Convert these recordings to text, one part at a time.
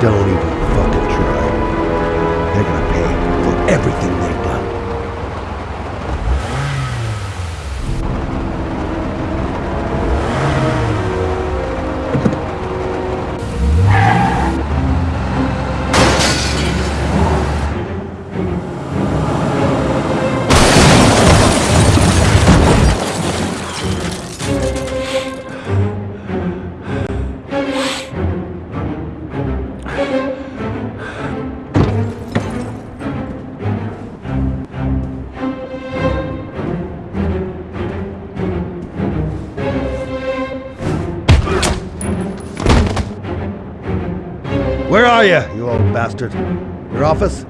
Don't even bastard? Your office?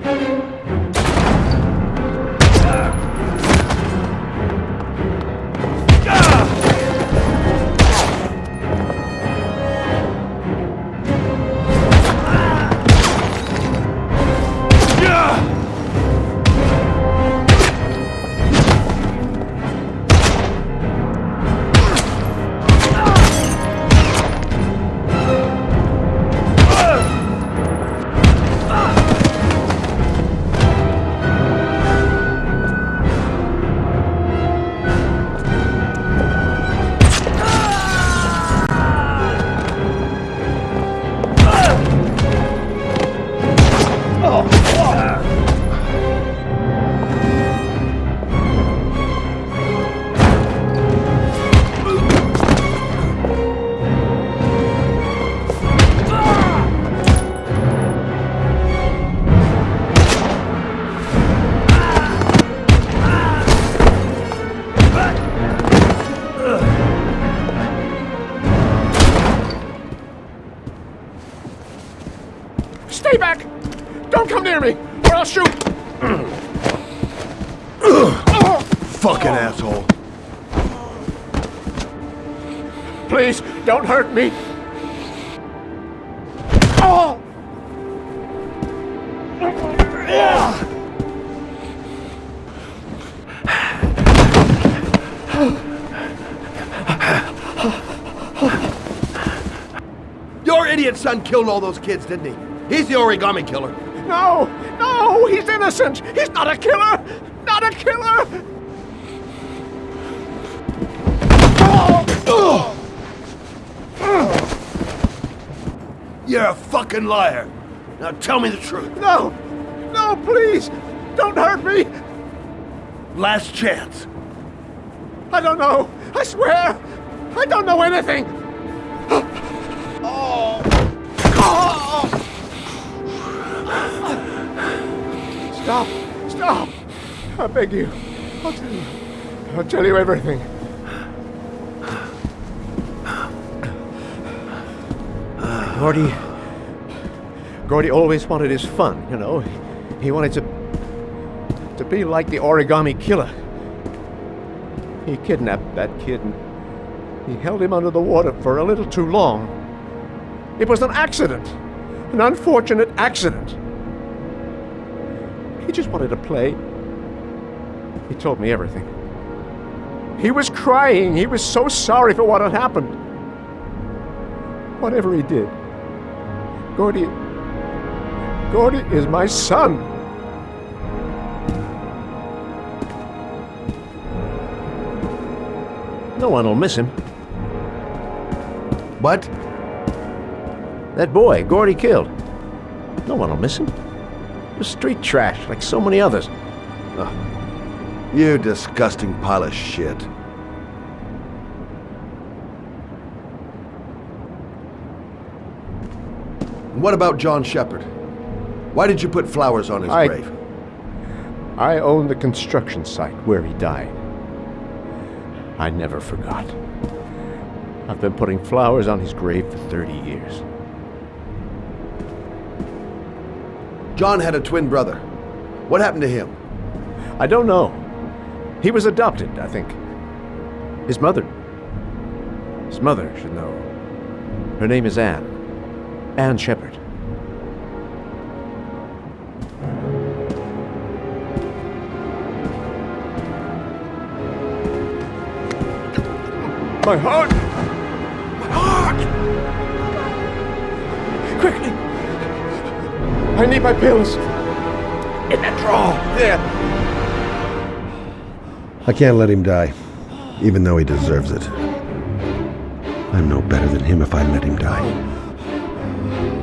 Hurt me! Oh! Your idiot son killed all those kids, didn't he? He's the origami killer. No! No! He's innocent! He's not a killer! Not a killer! Oh. You're a fucking liar. Now tell me the truth. No! No, please! Don't hurt me! Last chance. I don't know! I swear! I don't know anything! oh. oh! Stop! Stop! I beg you. I'll tell you. I'll tell you everything. Gordi. Gordi always wanted his fun, you know. He wanted to. to be like the origami killer. He kidnapped that kid and he held him under the water for a little too long. It was an accident. An unfortunate accident. He just wanted to play. He told me everything. He was crying. He was so sorry for what had happened. Whatever he did, Gordi. Gordi is my son. No one will miss him. What? That boy, Gordi killed. No one will miss him. Just street trash, like so many others. You disgusting pile of shit. What about John Sheppard? Why did you put flowers on his I- grave? I own the construction site where he died. I never forgot. I've been putting flowers on his grave for 30 years. John had a twin brother. What happened to him? I don't know. He was adopted, I think. His mother. His mother should know. Her name is Anne. Anne Sheppard. My heart! My heart! Quickly! I need my pills! In that drawer! There! I can't let him die, even though he deserves it. I'm no better than him if I let him die.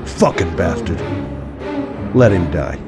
Fucking bastard. Let him die.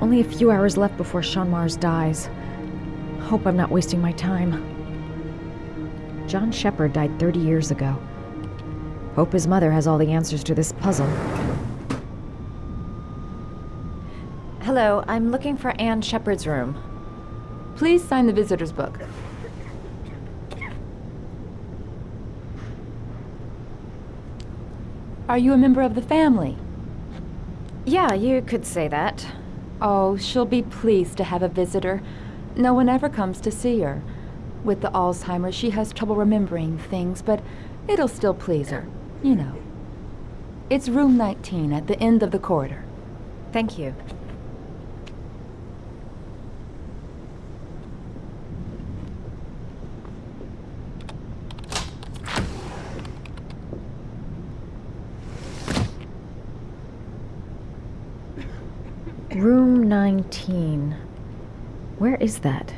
Only a few hours left before Shaun Mars dies. Hope I'm not wasting my time. John Sheppard died 30 years ago. Hope his mother has all the answers to this puzzle. Hello, I'm looking for Anne Sheppard's room. Please sign the visitor's book. Are you a member of the family? Yeah, you could say that. Oh, she'll be pleased to have a visitor. No one ever comes to see her. With the Alzheimer's, she has trouble remembering things, but it'll still please her. You know. It's room 19 at the end of the corridor. Thank you. Room 19. Where is that?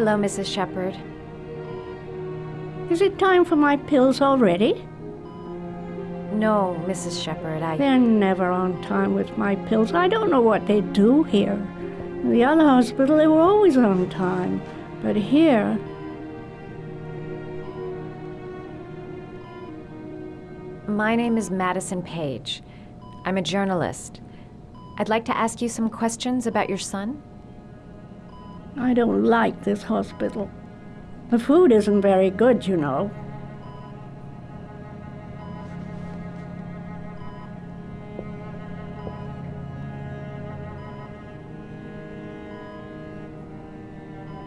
Hello, Mrs. Sheppard. Is it time for my pills already? No, Mrs. Sheppard, I. They're never on time with my pills. I don't know what they do here. In the other hospital, they were always on time. But here, My name is Madison Paige. I'm a journalist. I'd like to ask you some questions about your son. I don't like this hospital. The food isn't very good, you know.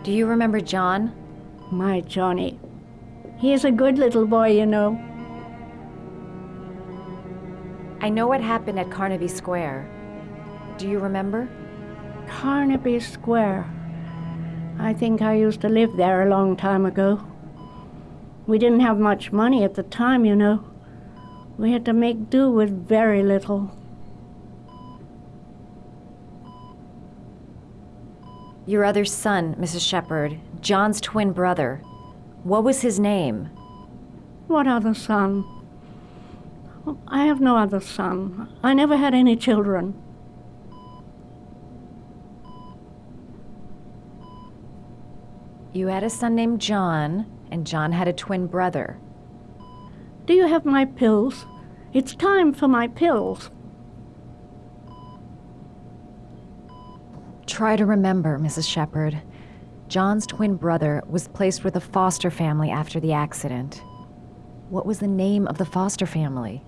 Do you remember John? My Johnny. He is a good little boy, you know. I know what happened at Carnaby Square. Do you remember? Carnaby Square. I think I used to live there a long time ago. We didn't have much money at the time, you know. We had to make do with very little. Your other son, Mrs. Sheppard, John's twin brother. What was his name? What other son? I have no other son. I never had any children. You had a son named John, and John had a twin brother. Do you have my pills? It's time for my pills. Try to remember, Mrs. Sheppard. John's twin brother was placed with a foster family after the accident. What was the name of the foster family?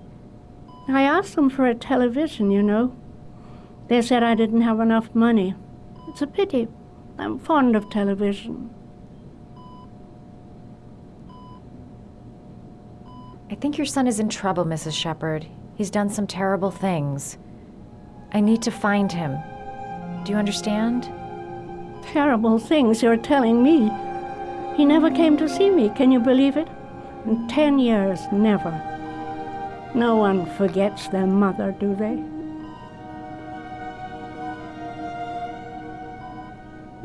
I asked them for a television, you know. They said I didn't have enough money. It's a pity. I'm fond of television. I think your son is in trouble, Mrs. Sheppard. He's done some terrible things. I need to find him. Do you understand? Terrible things you're telling me. He never came to see me, can you believe it? In ten years, never. No one forgets their mother, do they?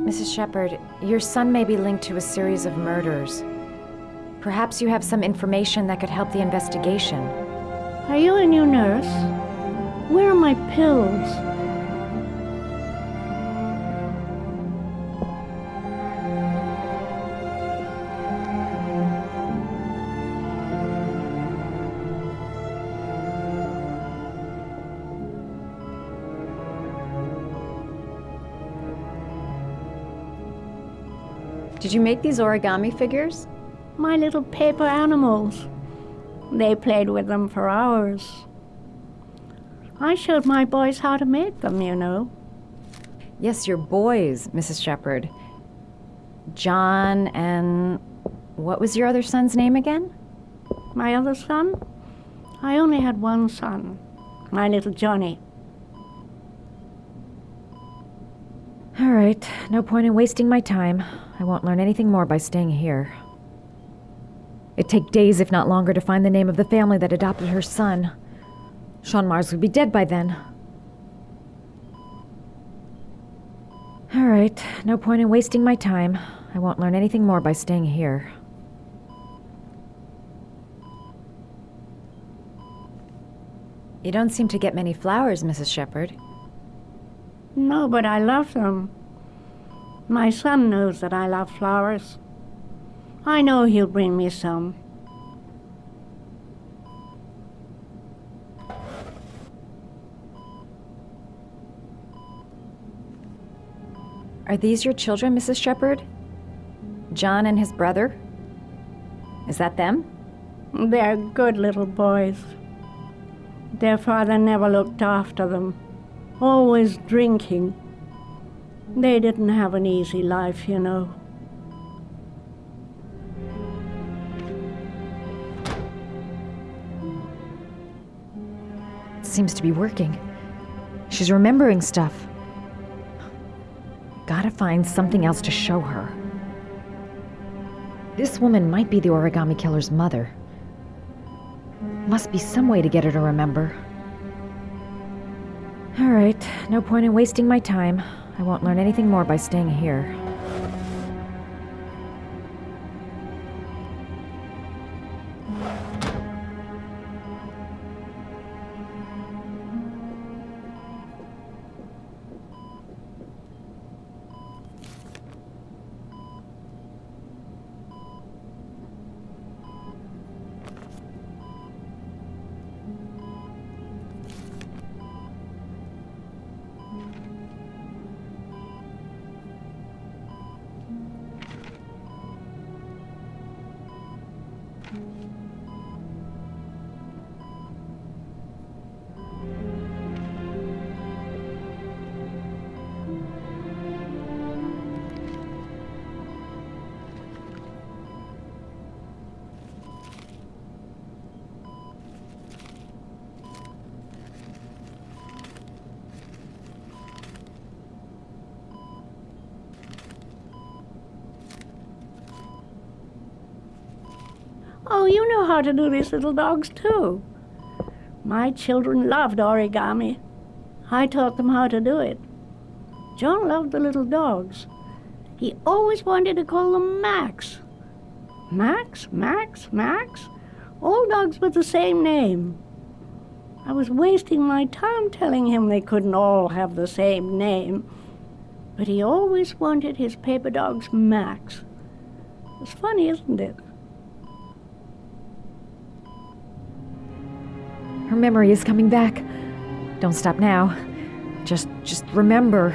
Mrs. Sheppard, your son may be linked to a series of murders. Perhaps you have some information that could help the investigation. Are you a new nurse? Where are my pills? Did you make these origami figures? My little paper animals. They played with them for hours. I showed my boys how to make them, you know. Yes, your boys, Mrs. Sheppard. John and. What was your other son's name again? My other son? I only had one son, my little Johnny. All right, no point in wasting my time. I won't learn anything more by staying here. It'd take days, if not longer, to find the name of the family that adopted her son. Shaun Mars would be dead by then. All right, no point in wasting my time. I won't learn anything more by staying here. You don't seem to get many flowers, Mrs. Sheppard. No, but I love them. My son knows that I love flowers. I know he'll bring me some. Are these your children, Mrs. Sheppard? John and his brother? Is that them? They're good little boys. Their father never looked after them, always drinking. They didn't have an easy life, you know. Seems to be working. She's remembering stuff. Gotta find something else to show her. This woman might be the origami killer's mother. Must be some way to get her to remember. Alright, no point in wasting my time. I won't learn anything more by staying here. Oh, you know how to do these little dogs too. My children loved origami. I taught them how to do it. John loved the little dogs. He always wanted to call them Max. Max, Max, Max? All dogs with the same name. I was wasting my time telling him they couldn't all have the same name. But he always wanted his paper dogs Max. It's funny, isn't it? Memory is coming back. Don't stop now. Just just remember.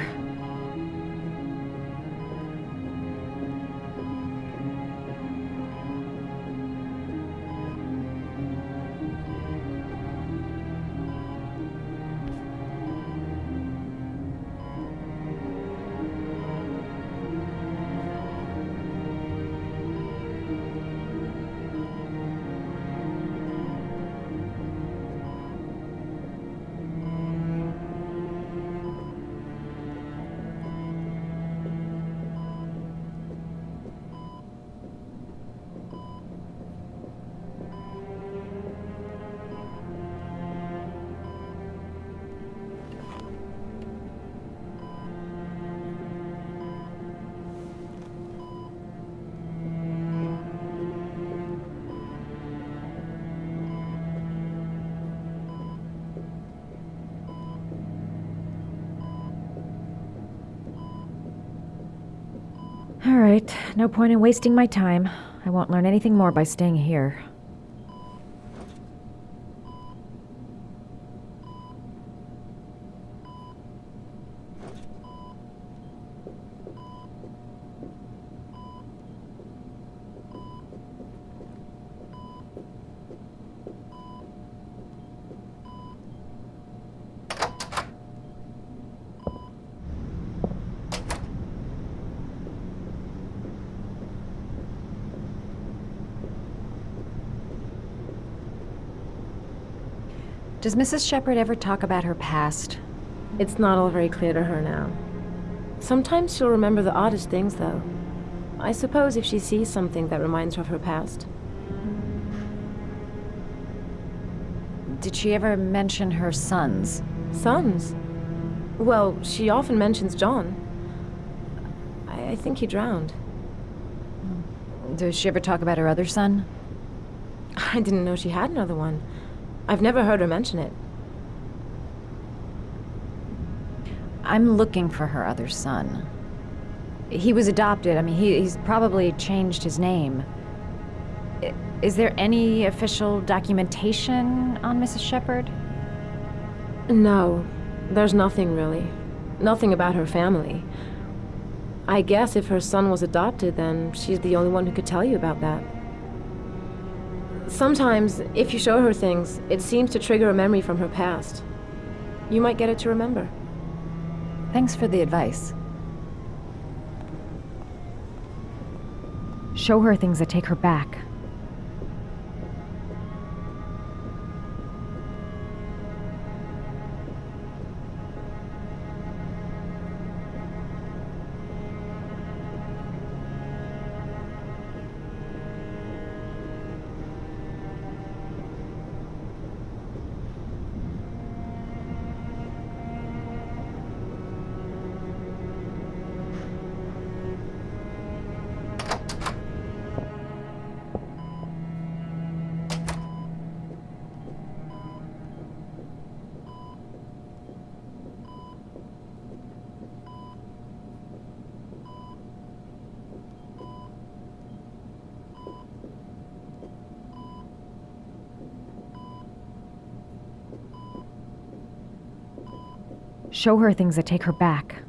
Right, no point in wasting my time. I won't learn anything more by staying here. Does Mrs. Sheppard ever talk about her past? It's not all very clear to her now. Sometimes she'll remember the oddest things, though. I suppose if she sees something that reminds her of her past. Did she ever mention her sons? Sons? Well, she often mentions John. I, I think he drowned. Does she ever talk about her other son? I didn't know she had another one. I've never heard her mention it. I'm looking for her other son. He was adopted. I mean, he, he's probably changed his name. Is there any official documentation on Mrs. Sheppard? No, there's nothing really. Nothing about her family. I guess if her son was adopted, then she's the only one who could tell you about that. Sometimes, if you show her things, it seems to trigger a memory from her past. You might get it to remember. Thanks for the advice. Show her things that take her back. Show her things that take her back.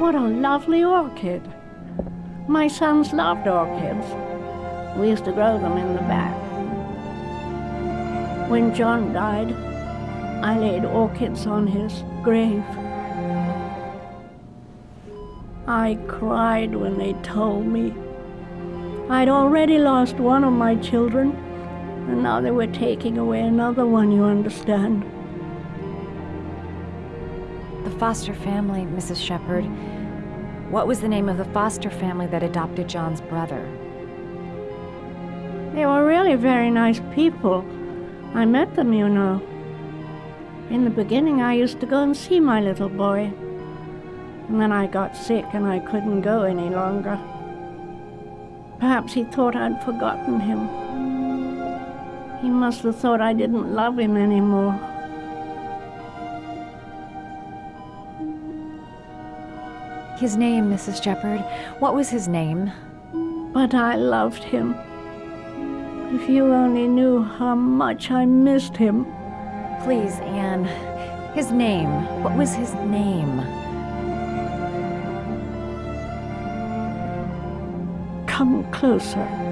What a lovely orchid. My sons loved orchids. We used to grow them in the back. When John died, I laid orchids on his grave. I cried when they told me. I'd already lost one of my children, and now they were taking away another one, you understand. Foster family, Mrs. Sheppard. What was the name of the foster family that adopted John's brother? They were really very nice people. I met them, you know. In the beginning, I used to go and see my little boy. And then I got sick and I couldn't go any longer. Perhaps he thought I'd forgotten him. He must have thought I didn't love him anymore. His name, Mrs. Sheppard. What was his name? But I loved him. If you only knew how much I missed him. Please, Anne. His name. What was his name? Come closer.